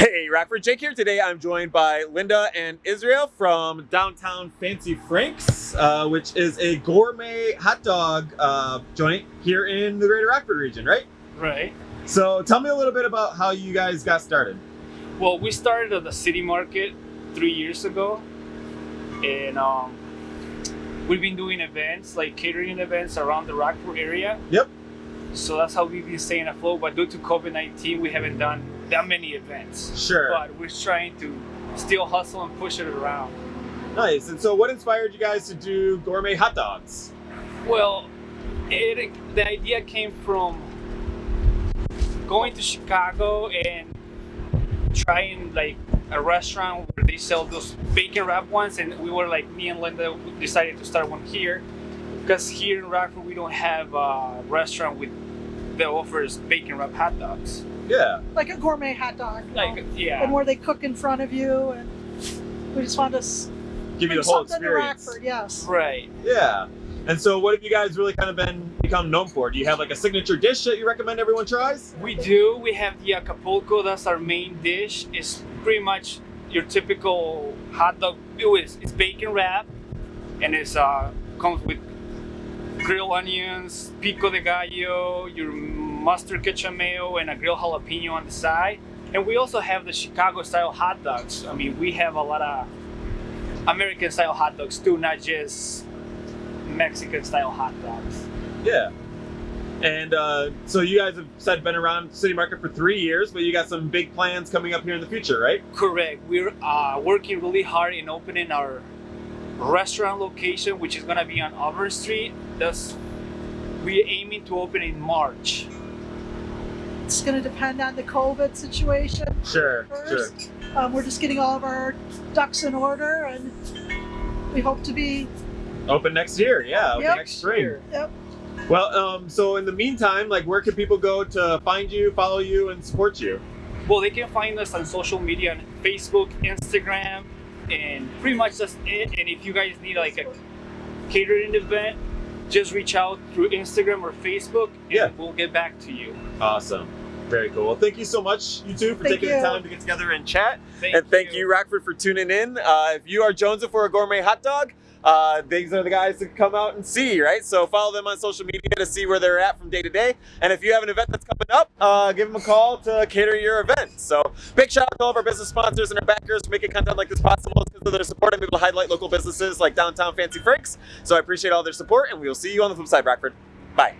Hey, Rockford Jake here. Today I'm joined by Linda and Israel from downtown Fancy Frank's, uh, which is a gourmet hot dog uh, joint here in the greater Rockford region, right? Right. So tell me a little bit about how you guys got started. Well, we started at the city market three years ago, and um, we've been doing events like catering events around the Rockford area. Yep. So that's how we've been staying afloat. But due to COVID nineteen, we haven't done that many events. Sure. But we're trying to still hustle and push it around. Nice. And so what inspired you guys to do gourmet hot dogs? Well, it, the idea came from going to Chicago and trying like a restaurant where they sell those bacon wrap ones, and we were like, me and Linda decided to start one here because here in Rockford we don't have a restaurant with that offers bacon wrap hot dogs. Yeah. like a gourmet hot dog. you know, Like, yeah, And where they cook in front of you, and we just want to Give you the whole experience. Rockford. Yes. right. Yeah. And so what have you guys really kind of been become known for? Do you have like a signature dish that you recommend everyone tries? We do. We have the Acapulco. That's our main dish. It's pretty much your typical hot dog. It is. It's bacon wrap, and it's uh comes with grilled onions, pico de gallo, your mustard ketchup mayo, and a grilled jalapeno on the side. And we also have the Chicago style hot dogs. I mean, we have a lot of American style hot dogs too, not just Mexican style hot dogs. Yeah. And uh, so you guys have said been around City Market for three years, but you got some big plans coming up here in the future, right? Correct. We're uh, working really hard in opening our restaurant location, which is gonna be on Auburn Street. That's we're aiming to open in March. It's going to depend on the COVID situation Sure, first. Um, we're just getting all of our ducks in order, and we hope to be. Open next year, yeah, Yep. next spring. Yep. Well, um, so in the meantime, like, where can people go to find you, follow you, and support you? Well, they can find us on social media on Facebook, Instagram, and pretty much that's it. And if you guys need like a catering event, just reach out through Instagram or Facebook, and Yeah. we'll get back to you. Awesome. Very cool. Well, thank you so much, you two, for Thank taking you. the time to get together and chat. Thank and thank you. Rockford, for tuning in. Uh, if you are jonesing for a gourmet hot dog, uh, these are the guys to come out and see, right? So follow them on social media to see where they're at from day to day. And if you have an event that's coming up, uh, give them a call to cater your event. So big shout out to all of our business sponsors and our backers for making content like this possible. It's because of their support, I'm able to highlight local businesses like Downtown Fancy Franks. So I appreciate all their support, and we will see you on the flip side, Rockford. Bye.